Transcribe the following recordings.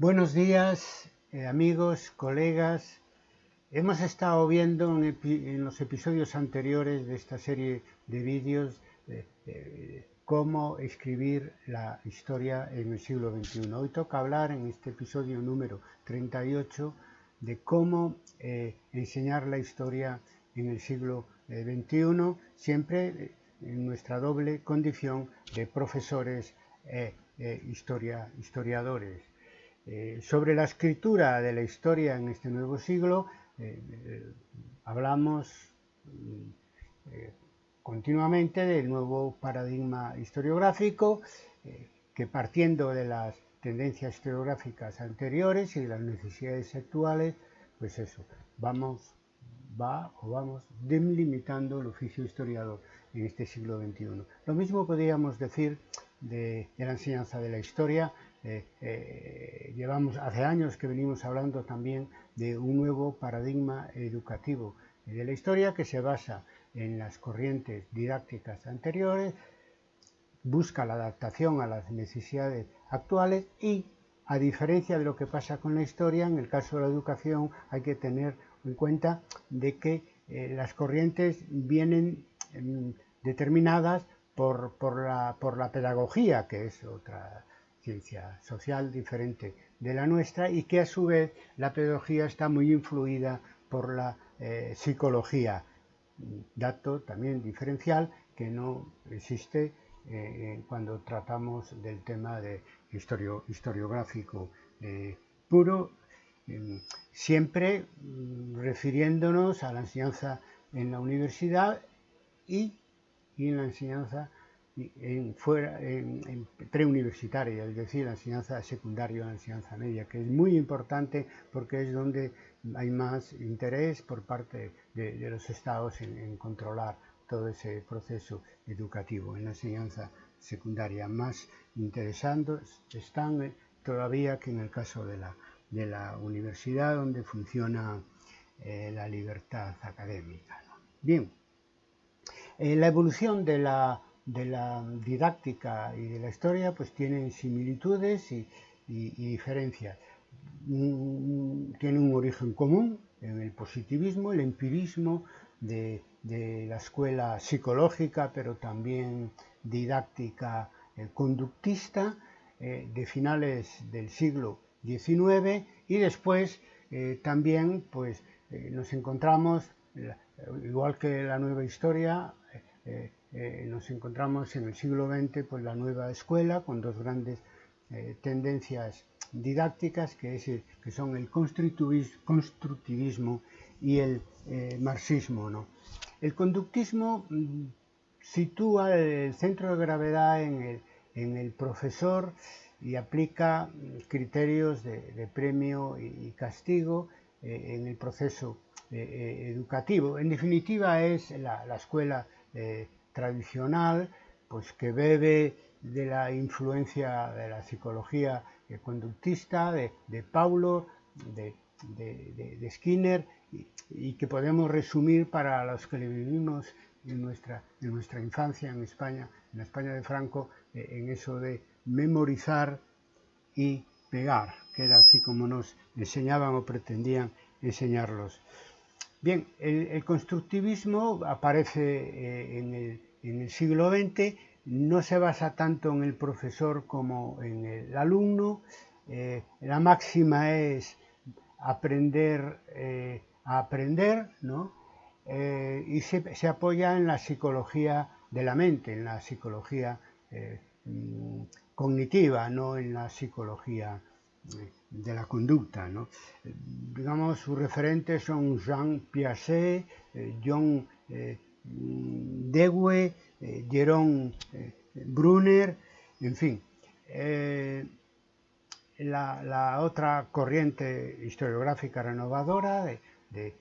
Buenos días, eh, amigos, colegas. Hemos estado viendo en, los episodios anteriores de esta serie de vídeos eh, eh, cómo escribir la historia en el siglo XXI. Hoy toca hablar en este episodio número 38 de cómo enseñar la historia en el siglo XXI, siempre en nuestra doble condición de profesores e historia, historiadores. Eh, sobre la escritura de la historia en este nuevo siglo, eh, eh, hablamos continuamente del nuevo paradigma historiográfico, que partiendo de las tendencias historiográficas anteriores y de las necesidades actuales, pues eso, vamos, va o vamos delimitando el oficio historiador en este siglo XXI. Lo mismo podríamos decir de la enseñanza de la historia eh, eh, llevamos hace años que venimos hablando también de un nuevo paradigma educativo de la historia que se basa en las corrientes didácticas anteriores, busca la adaptación a las necesidades actuales y, a diferencia de lo que pasa con la historia, en el caso de la educación hay que tener en cuenta de que eh, las corrientes vienen em, determinadas por, la, por la pedagogía, que es otra ciencia social diferente de la nuestra y que a su vez la pedagogía está muy influida por la eh, psicología, dato también diferencial que no existe eh, cuando tratamos del tema de historiográfico eh, puro, em, siempre mm, refiriéndonos a la enseñanza en la universidad y, y en la enseñanza en, fuera, en, preuniversitaria, es decir, la enseñanza secundaria, la enseñanza media, que es muy importante porque es donde hay más interés por parte de, los estados en, controlar todo ese proceso educativo en la enseñanza secundaria. Más interesando están eh, todavía que en el caso de la, de la universidad, donde funciona eh, la libertad académica. Bien, eh, la evolución de la de la didáctica y de la historia pues tienen similitudes y, diferencias. Mm, tienen un origen común en el positivismo, el empirismo de, la escuela psicológica, pero también didáctica eh, conductista eh, de finales del siglo XIX y después eh, también pues, nos encontramos, igual que la nueva historia, eh, nos encontramos en el siglo XX pues, la nueva escuela con dos grandes eh, tendencias didácticas que, que, son el constructivismo y el eh, marxismo. El conductismo mm, sitúa el centro de gravedad en el, profesor y aplica mm, criterios de, premio y, castigo en el proceso educativo. En definitiva es la, la escuela tradicional, pues que bebe de la influencia de la psicología conductista, de, Paulo, de, Skinner, y, que podemos resumir para los que vivimos en nuestra, en nuestra infancia en España, en la España de Franco, eh, en eso de memorizar y pegar, que era así como nos enseñaban o pretendían enseñarlos. Bien, el, constructivismo aparece eh, en, el, siglo XX, no se basa tanto en el profesor como en el alumno. Eh, la máxima es aprender eh, a aprender, ¿no? y se, apoya en la psicología de la mente, en la psicología mm, cognitiva, no en la psicología de la conducta. ¿no? Digamos, sus referentes son Jean Piaget, eh, John eh, Dewey, eh, Jerome Brunner, en fin. La, otra corriente historiográfica renovadora de,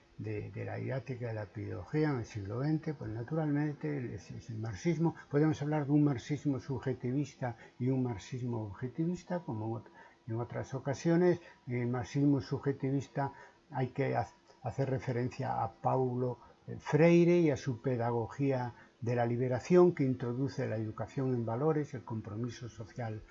la didáctica de la pedagogía en el siglo XX, pues naturalmente es, el marxismo. Podemos hablar de un marxismo subjetivista y un marxismo objetivista, como en otras ocasiones, en el marxismo subjetivista hay que hacer referencia a Paulo Freire y a su pedagogía de la liberación que introduce la educación en valores, el compromiso social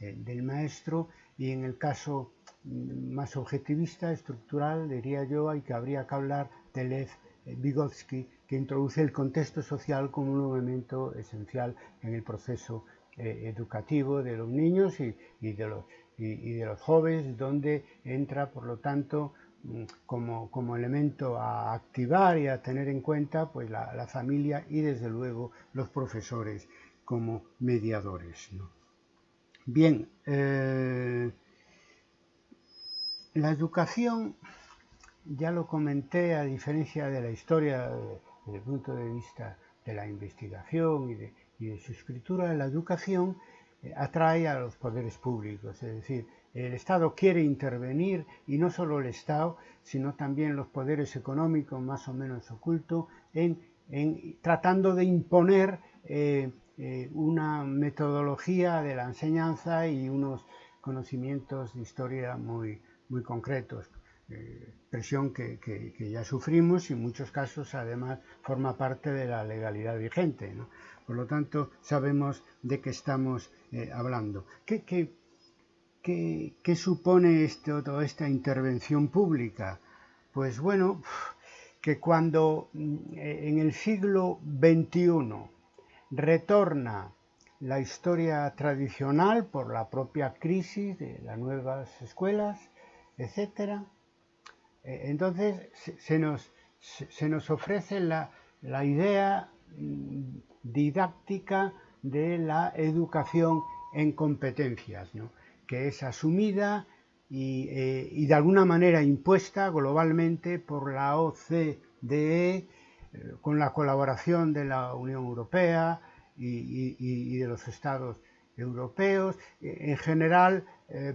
eh, del maestro. Y en el caso mm, más objetivista, estructural, diría yo, hay que habría que hablar de Lev Vygotsky, que introduce el contexto social como un elemento esencial en el proceso eh, educativo de los niños y, de los, jóvenes, donde entra, por lo tanto, como, como, elemento a activar y a tener en cuenta pues, la, familia y, desde luego, los profesores como mediadores. Bien, eh, la educación, ya lo comenté, a diferencia de la historia desde el punto de vista de la investigación y de, su escritura, la educación atrae a los poderes públicos, es decir, el Estado quiere intervenir y no solo el Estado, sino también los poderes económicos más o menos ocultos en, tratando de imponer eh, eh, una metodología de la enseñanza y unos conocimientos de historia muy, muy concretos. Eh, presión que, ya sufrimos y en muchos casos además forma parte de la legalidad vigente. Por lo tanto, sabemos de qué estamos eh, hablando. ¿Qué, qué, supone esto, toda esta intervención pública? Pues bueno, que cuando mm, en el siglo XXI retorna la historia tradicional por la propia crisis de las nuevas escuelas, etcétera, eh, entonces se nos, se nos ofrece la, idea mm, didáctica de la educación en competencias, que es asumida eh, y, de alguna manera impuesta globalmente por la OCDE eh, con la colaboración de la Unión Europea y, de los Estados europeos. En general, eh,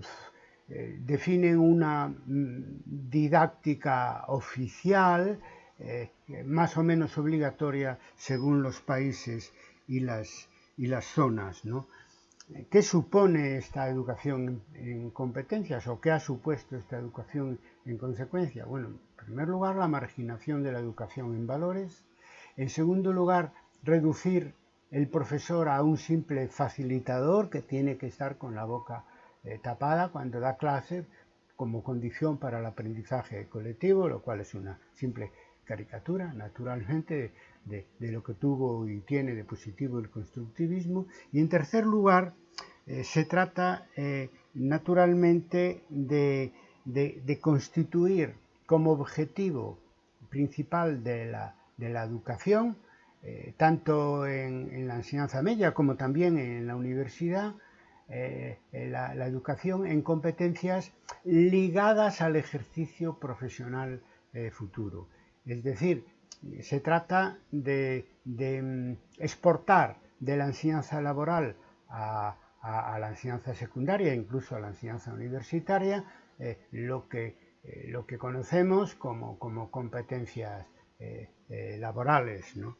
definen una mm, didáctica oficial, eh, más o menos obligatoria según los países y las, y las zonas. ¿Qué supone esta educación en competencias o qué ha supuesto esta educación en consecuencia? Bueno, en primer lugar, la marginación de la educación en valores. En segundo lugar, reducir el profesor a un simple facilitador que tiene que estar con la boca eh, tapada cuando da clase como condición para el aprendizaje colectivo, lo cual es una simple caricatura, naturalmente, de, lo que tuvo y tiene de positivo el constructivismo. Y en tercer lugar, eh, se trata eh, naturalmente de, constituir como objetivo principal de la, educación, tanto en, la enseñanza media como también en la universidad, eh, eh, la, educación en competencias ligadas al ejercicio profesional eh, futuro. Es decir, se trata de, mm, exportar de la enseñanza laboral a, la enseñanza secundaria, incluso a la enseñanza universitaria, lo, que, lo que conocemos como, como competencias laborales. ¿no?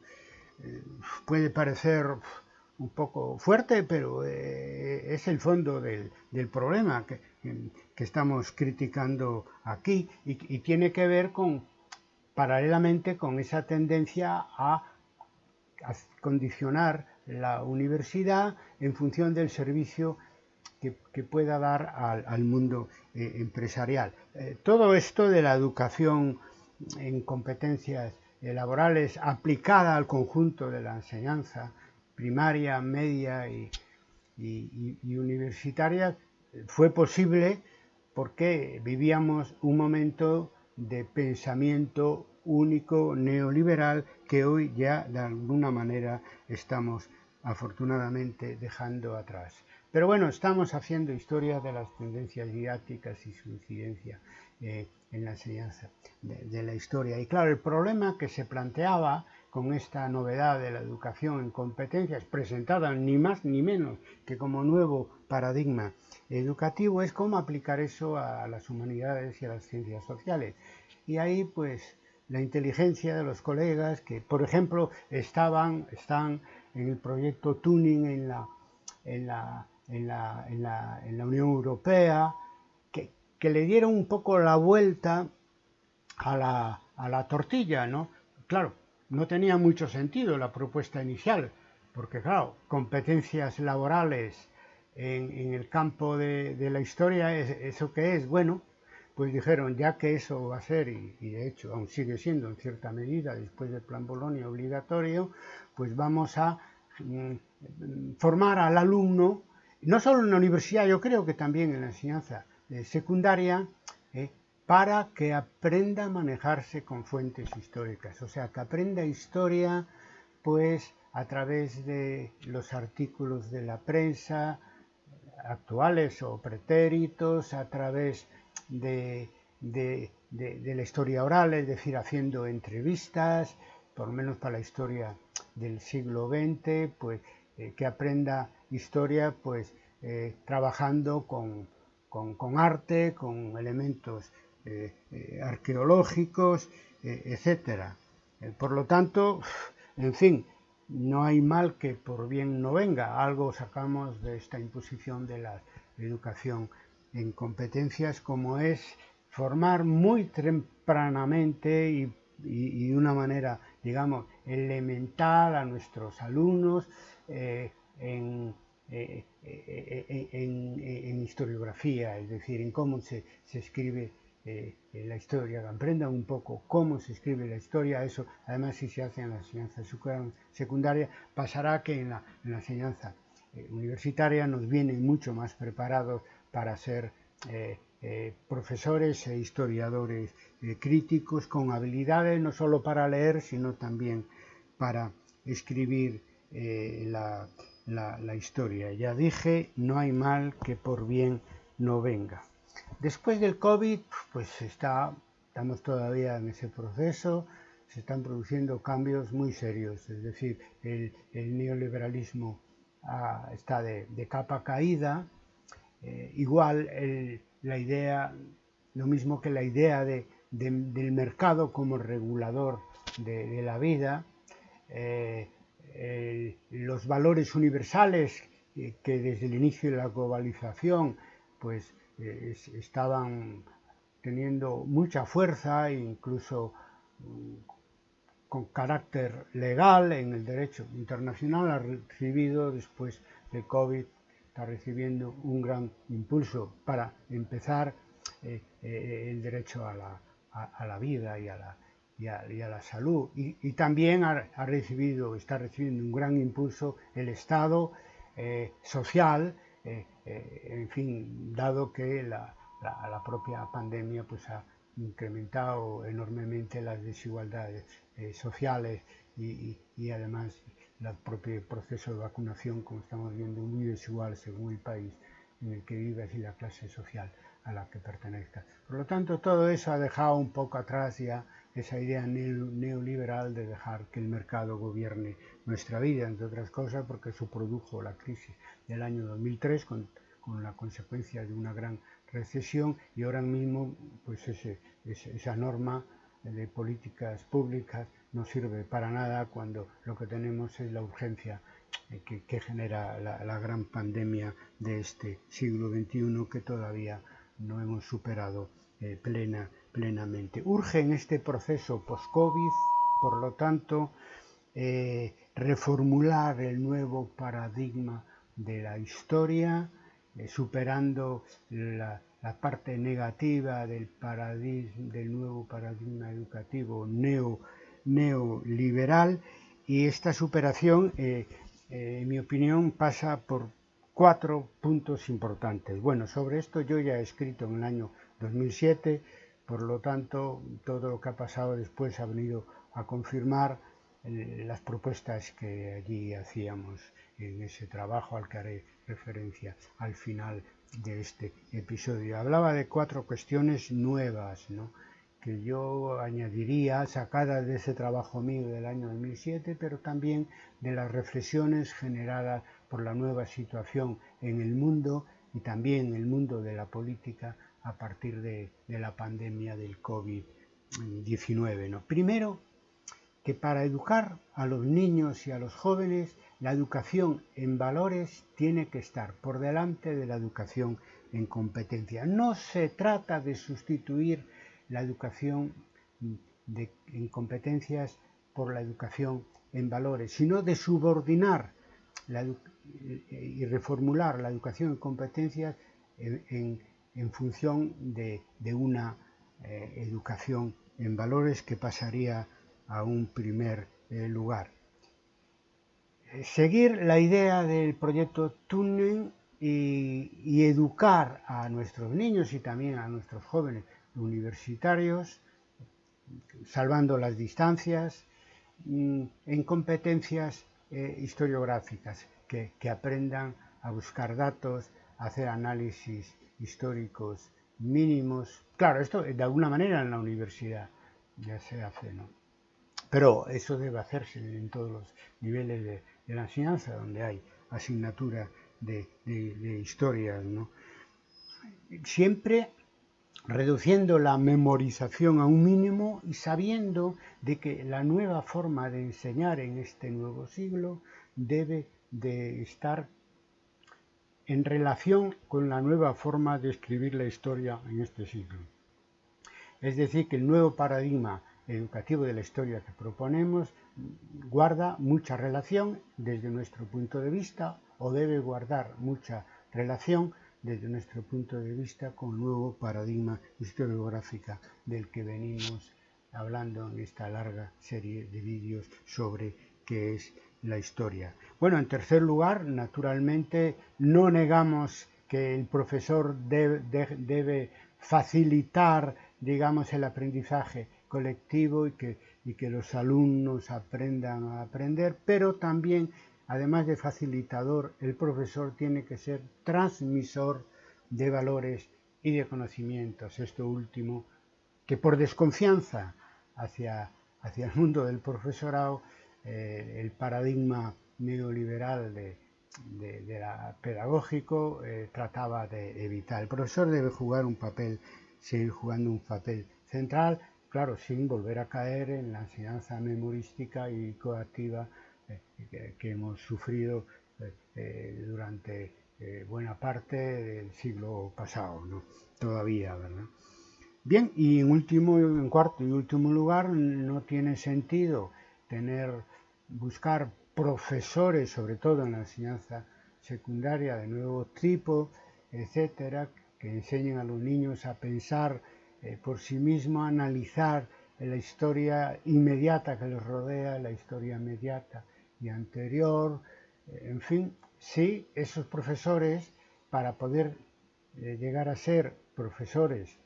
puede parecer un poco fuerte, pero eh, es el fondo del, problema que, estamos criticando aquí y, tiene que ver con, paralelamente con esa tendencia a, condicionar la universidad en función del servicio que, pueda dar al, mundo eh, empresarial. Eh, todo esto de la educación en competencias laborales aplicada al conjunto de la enseñanza, primaria, media y, universitaria fue posible porque vivíamos un momento de pensamiento único neoliberal que hoy ya de alguna manera estamos afortunadamente dejando atrás. Pero bueno, estamos haciendo historia de las tendencias didácticas y su incidencia eh, en la enseñanza de, la historia. Y claro, el problema que se planteaba con esta novedad de la educación en competencias presentada ni más ni menos que como nuevo paradigma educativo es cómo aplicar eso a las humanidades y a las ciencias sociales. Y ahí pues la inteligencia de los colegas que por ejemplo estaban, están en el proyecto Tuning en la, en la, en la, en la, Unión Europea, que, que, le dieron un poco la vuelta a la, a la tortilla, ¿no? Claro, no tenía mucho sentido la propuesta inicial, porque claro, competencias laborales en, el campo de, la historia, ¿eso qué es? Bueno, pues dijeron, ya que eso va a ser, y, de hecho aún sigue siendo en cierta medida, después del plan Bolonia obligatorio, pues vamos a mm, formar al alumno, no solo en la universidad, yo creo que también en la enseñanza secundaria, eh, para que aprenda a manejarse con fuentes históricas, o sea, que aprenda historia, pues a través de los artículos de la prensa, actuales o pretéritos, a través de, la historia oral, es decir, haciendo entrevistas, por lo menos para la historia del siglo XX, pues eh, que aprenda historia pues eh, trabajando con, arte, con elementos eh, arqueológicos, etc. por lo tanto, en fin, no hay mal que por bien no venga. Algo sacamos de esta imposición de la educación en competencias como es formar muy tempranamente y, de una manera, digamos, elemental a nuestros alumnos eh, eh, eh, en, historiografía, es decir, en cómo se, se escribe eh, la historia, aprendan un poco cómo se escribe la historia, eso además si se hace en la enseñanza secundaria, pasará que en la, enseñanza eh, universitaria nos vienen mucho más preparados para ser eh, profesores e historiadores críticos con habilidades no solo para leer, sino también para escribir la, la historia. Ya dije, no hay mal que por bien no venga. Después del COVID, pues está, estamos todavía en ese proceso, se están produciendo cambios muy serios, es decir, el, neoliberalismo ah, está de, capa caída, eh, igual la idea, lo mismo que la idea del mercado como regulador de, la vida, eh, los valores universales eh, que desde el inicio de la globalización pues eh, estaban teniendo mucha fuerza, incluso mm, con carácter legal en el derecho internacional, ha recibido después de COVID, está recibiendo un gran impulso para empezar eh, eh, el derecho a la, vida y a la, y a, la salud. Y, también ha, recibido, está recibiendo un gran impulso el Estado social, eh, en fin, dado que la, propia pandemia pues, ha incrementado enormemente las desigualdades eh, sociales y, además el propio proceso de vacunación, como estamos viendo, muy desigual según el país en el que vivas y la clase social a la que pertenezca. Por lo tanto, todo eso ha dejado un poco atrás ya esa idea neoliberal de dejar que el mercado gobierne nuestra vida, entre otras cosas porque eso produjo la crisis del año 2003 con, la consecuencia de una gran recesión y ahora mismo pues esa norma de políticas públicas no sirve para nada cuando lo que tenemos es la urgencia eh, que, genera la, la, gran pandemia de este siglo XXI que todavía no hemos superado eh, plena, plenamente. Urge en este proceso post-COVID, por lo tanto, eh, reformular el nuevo paradigma de la historia, eh, superando la, parte negativa del, paradigma, nuevo paradigma educativo neo, neoliberal y esta superación, en mi opinión, pasa por cuatro puntos importantes. Bueno, sobre esto yo ya he escrito en el año 2007, por lo tanto, todo lo que ha pasado después ha venido a confirmar eh, las propuestas que allí hacíamos en ese trabajo al que haré referencia al final de este episodio. Hablaba de cuatro cuestiones nuevas, ¿no? que yo añadiría, sacadas de ese trabajo mío del año 2007, pero también de las reflexiones generadas por la nueva situación en el mundo y también en el mundo de la política a partir de, la pandemia del COVID-19. ¿no? Primero, que para educar a los niños y a los jóvenes, la educación en valores tiene que estar por delante de la educación en competencia. No se trata de sustituir la educación en competencias por la educación en valores, sino de subordinar y reformular la educación en competencias en, función de, una eh, educación en valores que pasaría a un primer eh, lugar. Seguir la idea del proyecto Tuning y, educar a nuestros niños y también a nuestros jóvenes universitarios, salvando las distancias, mm, en competencias eh, historiográficas, que, aprendan a buscar datos, a hacer análisis históricos mínimos. Claro, esto de alguna manera en la universidad ya se hace, ¿no? Pero eso debe hacerse en todos los niveles de, de la enseñanza, donde hay asignatura de, historia, ¿no? Siempre reduciendo la memorización a un mínimo y sabiendo de que la nueva forma de enseñar en este nuevo siglo debe de estar en relación con la nueva forma de escribir la historia en este siglo. Es decir, que el nuevo paradigma educativo de la historia que proponemos guarda mucha relación desde nuestro punto de vista o debe guardar mucha relación desde nuestro punto de vista con el nuevo paradigma historiográfico del que venimos hablando en esta larga serie de vídeos sobre qué es la historia. Bueno, en tercer lugar, naturalmente, no negamos que el profesor debe, facilitar, digamos, el aprendizaje colectivo y que, y que los alumnos aprendan a aprender, pero también además de facilitador, el profesor tiene que ser transmisor de valores y de conocimientos. Esto último, que por desconfianza hacia, hacia el mundo del profesorado, eh, el paradigma neoliberal de, la pedagógico eh, trataba de evitar. El profesor debe jugar un papel, seguir jugando un papel central, claro, sin volver a caer en la enseñanza memorística y coactiva que, hemos sufrido eh, eh, durante eh, buena parte del siglo pasado, ¿no? todavía, ¿verdad? Bien, y en último, en cuarto y último lugar, no tiene sentido tener, buscar profesores, sobre todo en la enseñanza secundaria de nuevo tipo, etcétera, que enseñen a los niños a pensar por sí mismos, a analizar la historia inmediata que les rodea, la historia inmediata y anterior, eh, en fin, sí, esos profesores, para poder eh, llegar a ser profesores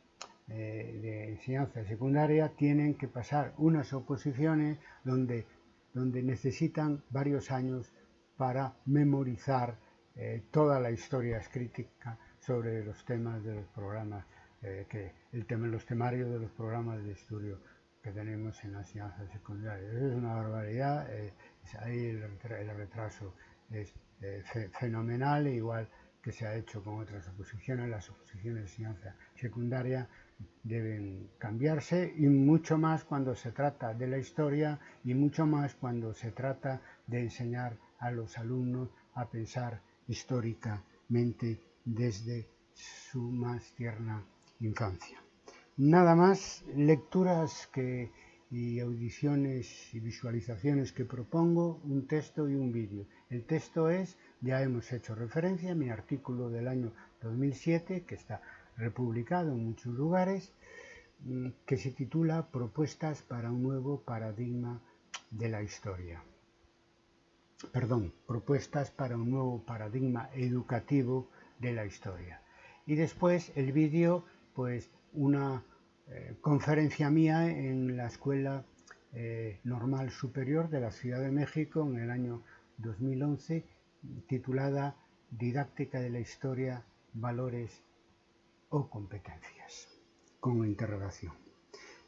eh, de enseñanza secundaria, tienen que pasar unas oposiciones donde, donde necesitan varios años para memorizar toda la historia escrita sobre los temas de los programas, que el tema, los temarios de los programas de estudio que tenemos en la enseñanza secundaria. es una barbaridad ahí el, retraso es eh, fenomenal, igual que se ha hecho con otras oposiciones, las oposiciones de enseñanza secundaria deben cambiarse y mucho más cuando se trata de la historia y mucho más cuando se trata de enseñar a los alumnos a pensar históricamente desde su más tierna infancia. Nada más, lecturas que y audiciones y visualizaciones que propongo, un texto y un vídeo. El texto es, ya hemos hecho referencia, mi artículo del año 2007, que está republicado en muchos lugares, mm, que se titula Propuestas para un nuevo paradigma de la historia. Perdón, propuestas para un nuevo paradigma educativo de la historia. Y después el vídeo, pues una eh, conferencia mía en la Escuela eh, Normal Superior de la Ciudad de México en el año 2011, titulada Didáctica de la Historia, Valores o Competencias, con interrogación.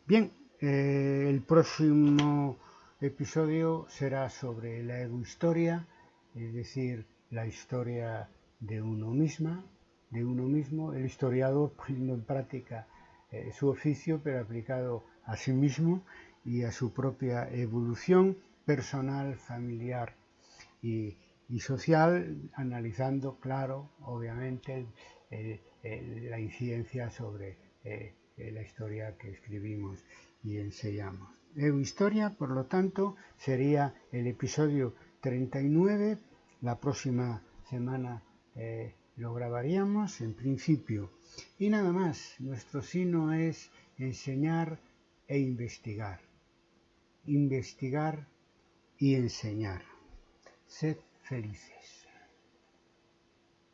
Bien, eh, el próximo episodio será sobre la egohistoria, es decir, la historia de uno misma, de uno mismo, el historiador poniendo en práctica eh, su oficio, pero aplicado a sí mismo y a su propia evolución personal, familiar y, social, analizando, claro, obviamente, la incidencia sobre eh, la historia que escribimos y enseñamos. Historia, por lo tanto, sería el episodio 39 la próxima semana eh, lo grabaríamos en principio. Y nada más, nuestro sino es enseñar e investigar. Investigar y enseñar. Sed felices.